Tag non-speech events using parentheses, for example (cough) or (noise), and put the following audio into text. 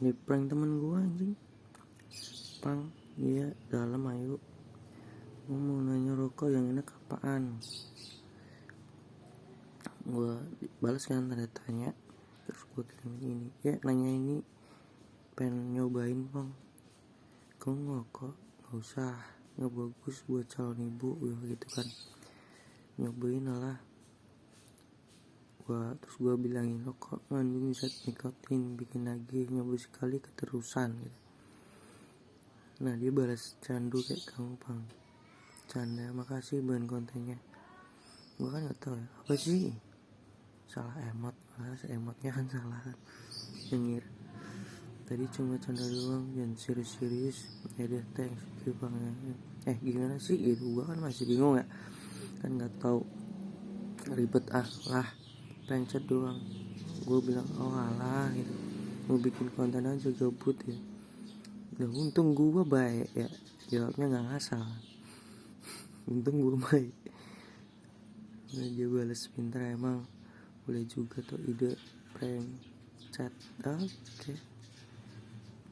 di prank temen gua anjing. Pang iya dalam ayo. Gua mau nanya rokok yang enak apaan? Gua balas kan tanda tanya. Terus gua kirim ini. Ya nanya ini. Pengen nyobain bang. Kamu ngerokok? Nggak usah. Nggak bagus buat calon ibu gua gitu kan. Nyobain lah gua terus gua bilangin rokok mengandung zat nikotin bikin lagi nyoba sekali keterusan gitu. Nah dia balas candu kayak kamu bang canda makasih bahan kontennya. Gua kan nggak tahu ya apa sih? Salah emot malah emotnya kan (laughs) salah. Kan nyengir. Tadi cuma canda doang jangan serius-serius. Ya deh thanks bang. Eh gimana sih? Gitu gua kan masih bingung ya. Kan nggak tahu. Ribet ah lah pencet doang. Gue bilang oh alah gitu. Mau bikin konten aja gabut ya. Nah untung gue baik ya. Jawabnya nggak ngasal. Untung gue baik. Nah, dia balas pintar emang boleh juga tuh ide prank chat. Oke. okay.